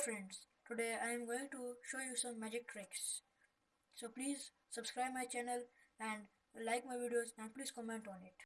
friends, today I am going to show you some magic tricks. So please subscribe my channel and like my videos and please comment on it.